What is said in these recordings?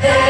Hey.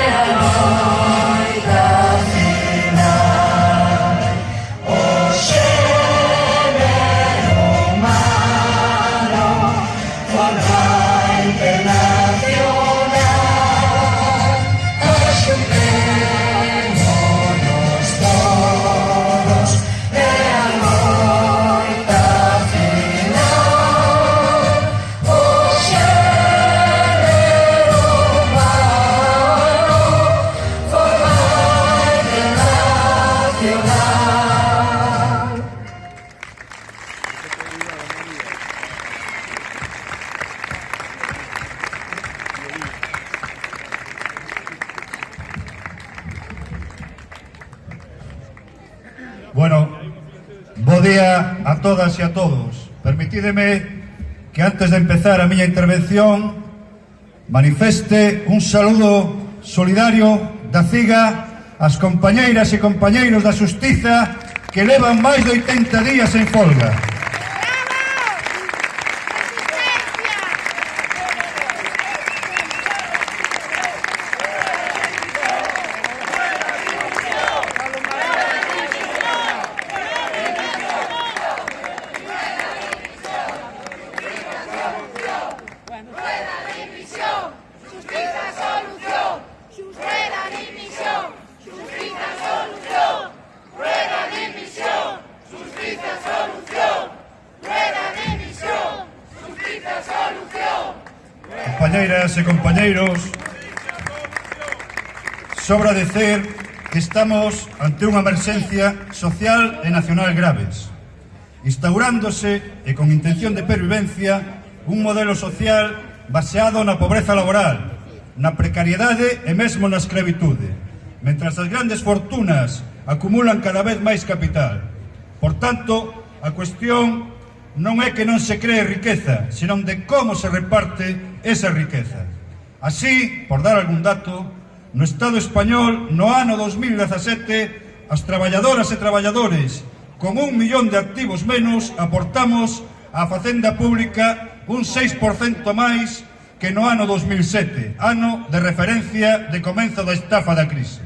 todas e a todos. Permitídeme que antes de empezar a miña intervención manifeste un saludo solidario da CIGA ás compañeiras e compañeiros da Justiza que levan máis de 80 días en folga. compañeiras e compañeiros, sobra decer que estamos ante unha emerxencia social e nacional graves, instaurándose e con intención de pervivencia un modelo social baseado na pobreza laboral, na precariedade e mesmo na escravitude, mentras as grandes fortunas acumulan cada vez máis capital. Por tanto, a cuestión non é que non se cree riqueza, senón de como se reparte esa riqueza. Así, por dar algún dato, no Estado español, no ano 2017, as traballadoras e traballadores con un millón de activos menos aportamos á facenda pública un 6% máis que no ano 2007, ano de referencia de comenzo da estafa da crise.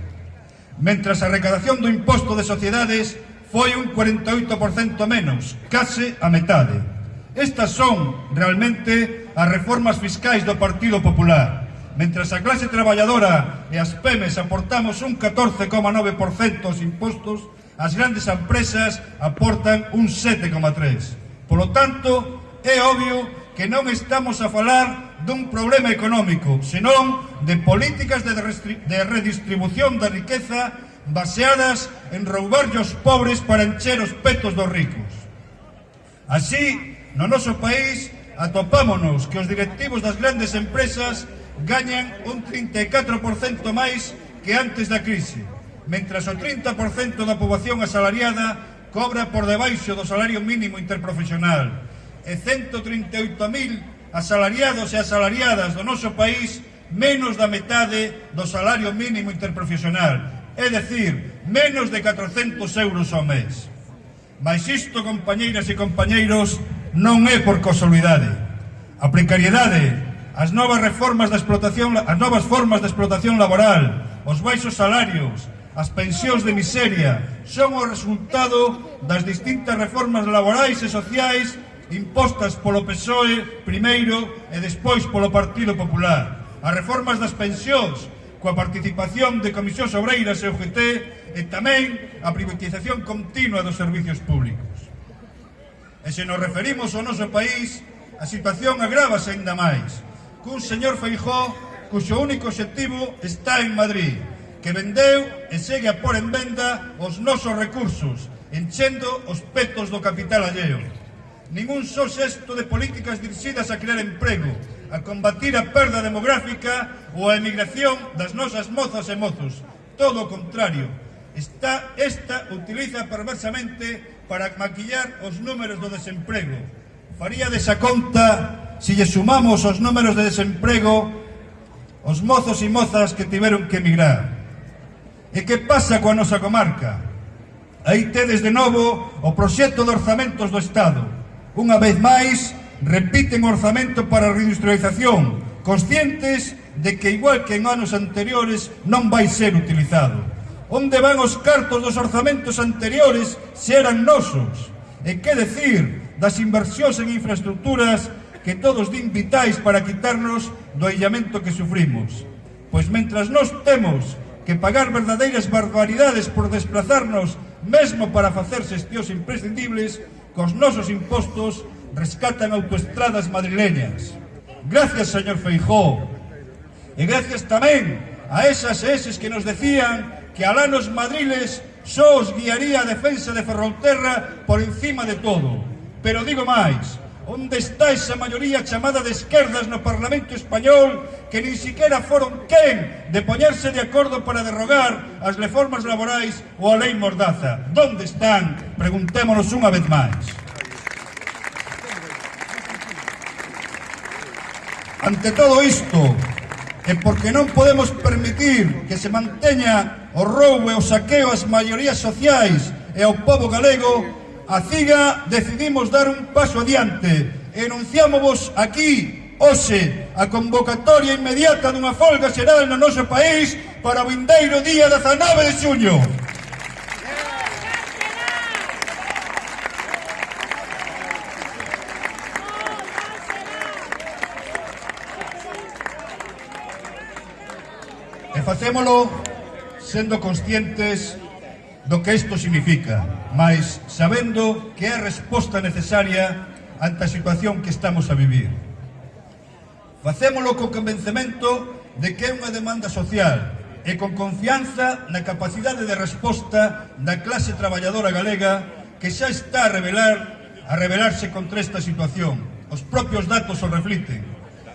Mentras a recadación do imposto de sociedades foi un 48% menos, case a metade. Estas son realmente as reformas fiscais do Partido Popular. Mentras a clase traballadora e as PEMES aportamos un 14,9% aos impostos, as grandes empresas aportan un 7,3%. Polo tanto, é obvio que non estamos a falar dun problema económico, senón de políticas de, de redistribución da riqueza baseadas en roubarlle os pobres para encher os petos dos ricos. Así, no noso país, atopámonos que os directivos das grandes empresas gañan un 34% máis que antes da crise, mentras o 30% da poboación asalariada cobra por debaixo do salario mínimo interprofesional e 138.000 asalariados e asalariadas do noso país menos da metade do salario mínimo interprofesional é decir, menos de 400 euros ao mes. Mas isto, compañeiras e compañeiros, non é por casualidade. A precariedade, as novas reformas da explotación, as novas formas de explotación laboral, os baixos salarios, as pensións de miseria, son o resultado das distintas reformas laborais e sociais impostas polo PSOE primeiro e despois polo Partido Popular. As reformas das pensións coa participación de Comisións Obreiras e UGT e tamén a privatización continua dos servicios públicos. E se nos referimos ao noso país, a situación agravase ainda máis, cun señor Feijó cuxo único objetivo está en Madrid, que vendeu e segue a pôr en venda os nosos recursos, enchendo os petos do capital alleo. Ningún só xesto de políticas dirixidas a crear emprego, a combatir a perda demográfica ou a emigración das nosas mozas e mozos. Todo o contrario. Está, esta utiliza perversamente para maquillar os números do desemprego. Faría desa conta se lle sumamos os números de desemprego os mozos e mozas que tiveron que emigrar. E que pasa coa nosa comarca? Aí tedes de novo o proxecto de orzamentos do Estado. Unha vez máis, repiten orzamento para a reindustrialización, conscientes de que igual que en anos anteriores non vai ser utilizado. Onde van os cartos dos orzamentos anteriores se eran nosos? E que decir das inversións en infraestructuras que todos din vitais para quitarnos do aillamento que sufrimos? Pois mentras nós temos que pagar verdadeiras barbaridades por desplazarnos mesmo para facer xestións imprescindibles, cos nosos impostos rescatan autoestradas madrileñas. Gracias, señor Feijó. E gracias tamén a esas e eses que nos decían que alá nos madriles só os guiaría a defensa de Ferrolterra por encima de todo. Pero digo máis, onde está esa maioría chamada de esquerdas no Parlamento Español que nin siquiera foron quen de poñerse de acordo para derrogar as reformas laborais ou a lei Mordaza. Donde están? Preguntémonos unha vez máis. Ante todo isto, e porque non podemos permitir que se manteña o roubo e o saqueo ás maiorías sociais e ao povo galego, a CIGA decidimos dar un paso adiante e aquí, hoxe, a convocatoria inmediata dunha folga xeral no noso país para o vindeiro día 19 de xuño. facémolo sendo conscientes do que isto significa, mas sabendo que é a resposta necesaria ante a situación que estamos a vivir. Facémolo co convencemento de que é unha demanda social e con confianza na capacidade de resposta da clase traballadora galega que xa está a revelar a rebelarse contra esta situación. Os propios datos o refliten.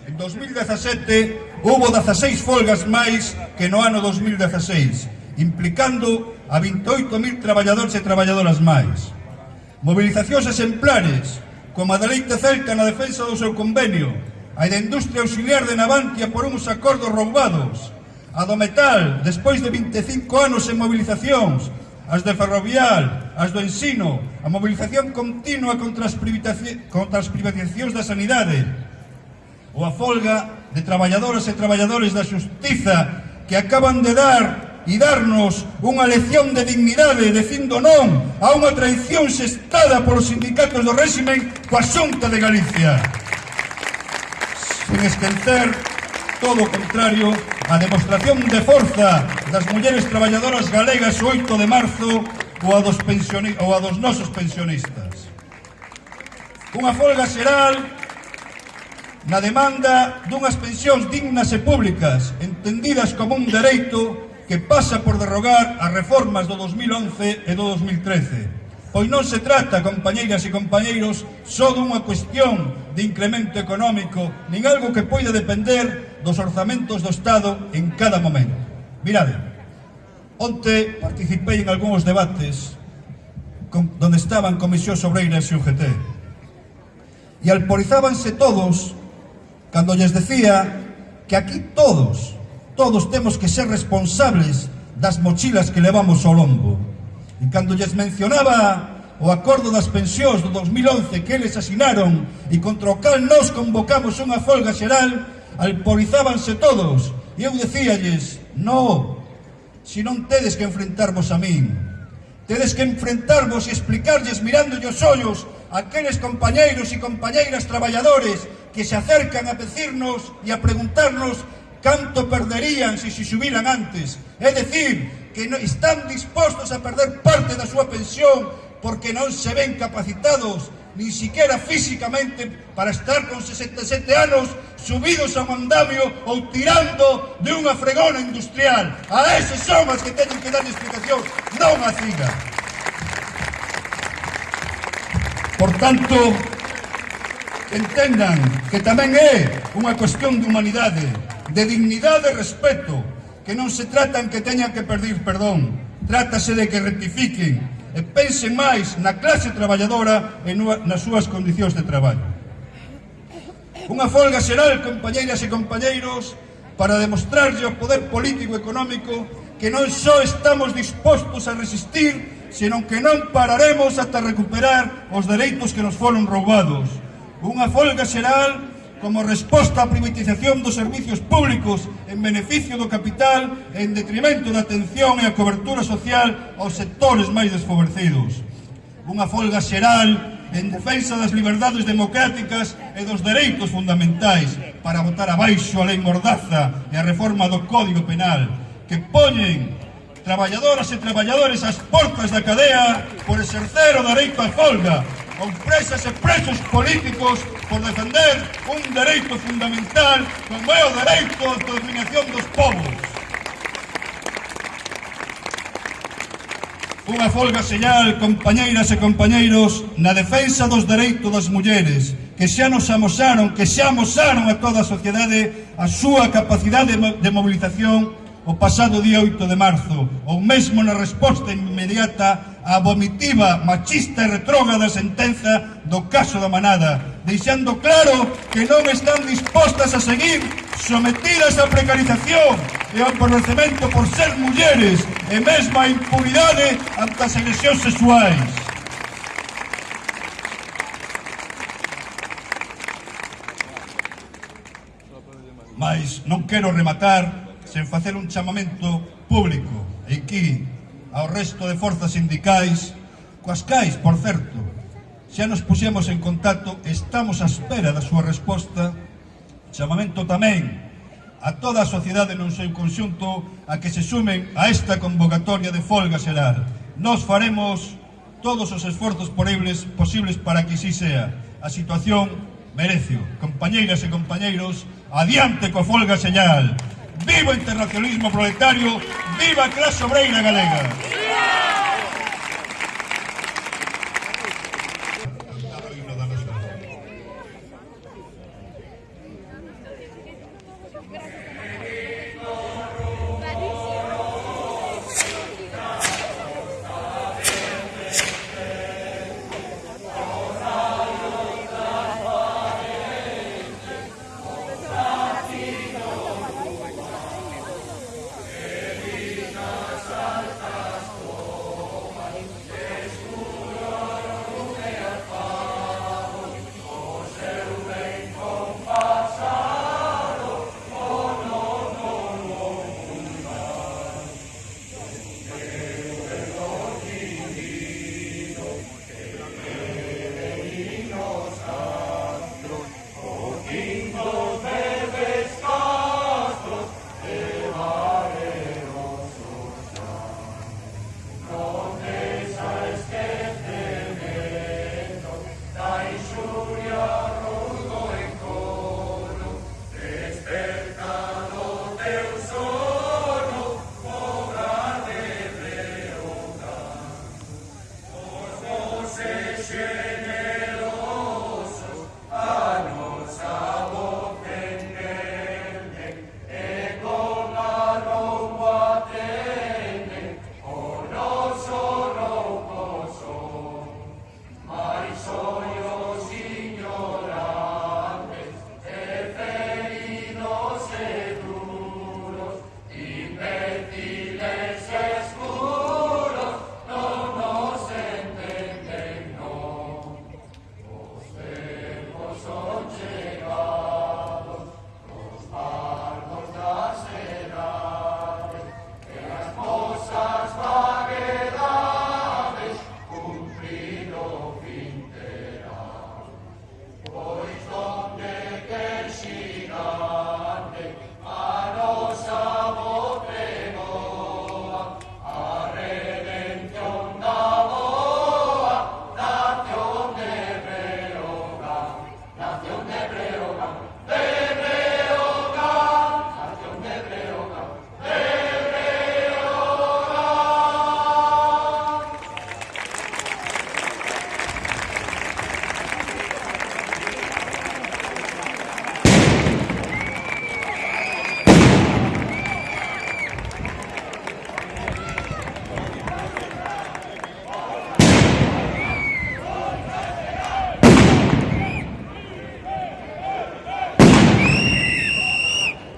En 2017 houbo 16 folgas máis que no ano 2016, implicando a 28.000 traballadores e traballadoras máis. Mobilizacións exemplares, como a da Leite Celta na defensa do seu convenio, a da industria auxiliar de Navantia por uns acordos roubados, a do metal, despois de 25 anos en mobilizacións, as de ferrovial, as do ensino, a mobilización continua contra as, contra as privatizacións da sanidade, ou a folga de traballadoras e traballadores da Xustiza que acaban de dar e darnos unha lección de dignidade dicindo non a unha traición xestada polos sindicatos do réximen coa xunta de Galicia. Sin esquencer todo o contrario a demostración de forza das mulleres traballadoras galegas o 8 de marzo ou a dos, pensioni... ou a dos nosos pensionistas. Unha folga xeral na demanda dunhas pensións dignas e públicas, entendidas como un dereito que pasa por derrogar as reformas do 2011 e do 2013. Pois non se trata, compañeiras e compañeiros, só dunha cuestión de incremento económico, nin algo que poida depender dos orzamentos do Estado en cada momento. Mirade, onte participei en algúns debates con, donde estaban Comisión Sobreiras e UGT. E alporizábanse todos cando lles decía que aquí todos, todos temos que ser responsables das mochilas que levamos ao lombo. E cando lles mencionaba o acordo das pensións do 2011 que eles asinaron e contra o cal nós convocamos unha folga xeral, alporizábanse todos e eu decíalles, no, si non tedes que enfrentarvos a min, tedes que enfrentarvos e explicarlles mirando os ollos aqueles compañeiros e compañeiras traballadores que se acercan a decirnos e a preguntarnos canto perderían se se subiran antes. É decir, que están dispostos a perder parte da súa pensión porque non se ven capacitados ni siquiera físicamente para estar con 67 anos subidos a un andamio ou tirando de unha fregona industrial. A eses son que teñen que dar explicación, non a. Por tanto, entendan que tamén é unha cuestión de humanidade, de dignidade e respeto, que non se tratan que teñan que perdir perdón, trátase de que rectifiquen e pensen máis na clase traballadora e nas súas condicións de traballo. Unha folga xeral, compañeiras e compañeiros, para demostrarlle ao poder político e económico que non só estamos dispostos a resistir, senón que non pararemos ata recuperar os dereitos que nos foron roubados. Unha folga xeral como resposta á privatización dos servicios públicos en beneficio do capital e en detrimento da atención e a cobertura social aos sectores máis desfavorecidos. Unha folga xeral en defensa das liberdades democráticas e dos dereitos fundamentais para votar abaixo a lei Mordaza e a reforma do Código Penal que poñen traballadoras e traballadores ás portas da cadea por exercer o dereito á folga con presas e presos políticos por defender un dereito fundamental como é o dereito de autodeterminación dos povos. Unha folga señal, compañeiras e compañeiros, na defensa dos dereitos das mulleres, que xa nos amosaron, que xa amosaron a toda a sociedade a súa capacidade de mobilización o pasado día 8 de marzo, ou mesmo na resposta inmediata a vomitiva, machista e retrógrada sentenza do caso da manada, deixando claro que non están dispostas a seguir sometidas á precarización e ao empobrecemento por ser mulleres e mesmo a impunidade ante as agresións sexuais. Mas non quero rematar sen facer un chamamento público e aquí ao resto de forzas sindicais, coas cais, por certo, xa nos puxemos en contacto estamos á espera da súa resposta, chamamento tamén a toda a sociedade non seu conxunto a que se sumen a esta convocatoria de folga xeral. Nos faremos todos os esforzos posibles, posibles para que así sea. A situación merecio. Compañeiras e compañeiros, adiante coa folga xeral. ¡Viva internacionalismo proletario! ¡Viva clase obreira galega!